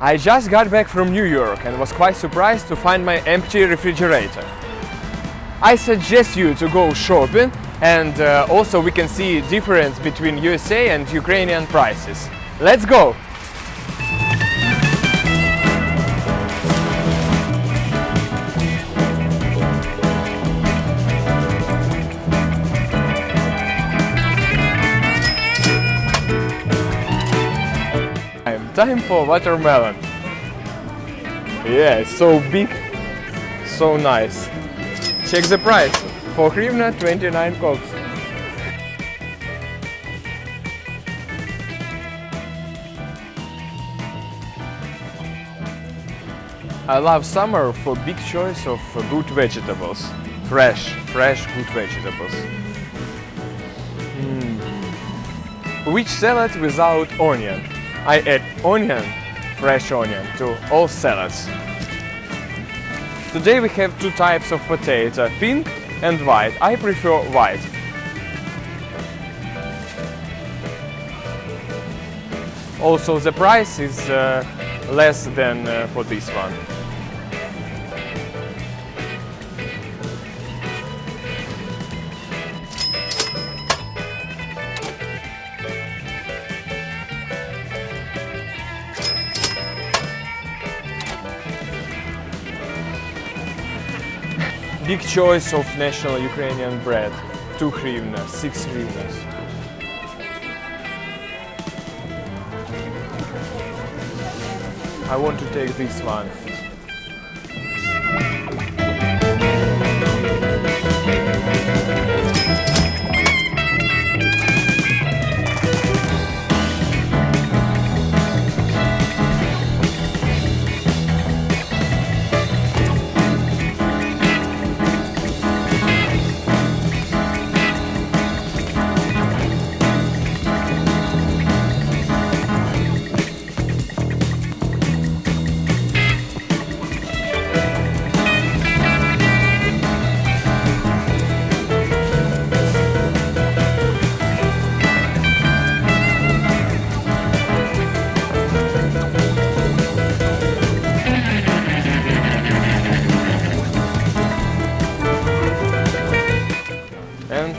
I just got back from New York and was quite surprised to find my empty refrigerator. I suggest you to go shopping and uh, also we can see difference between USA and Ukrainian prices. Let's go! Time for watermelon. Yeah, so big, so nice. Check the price. For hryvnia 29 kops. I love summer for big choice of good vegetables. Fresh, fresh good vegetables. Mm. Which salad without onion? I add onion, fresh onion, to all salads. Today we have two types of potato, pink and white. I prefer white. Also the price is uh, less than uh, for this one. Big choice of national Ukrainian bread. 2 hryvnia, 6 hryvnias. I want to take this one.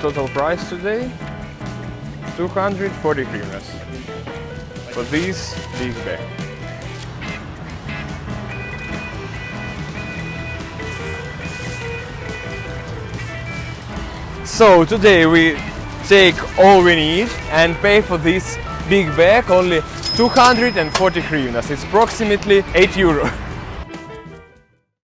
Total price today 240 hryvnias for this big bag. So today we take all we need and pay for this big bag only 240 hryvnias. It's approximately 8 euro.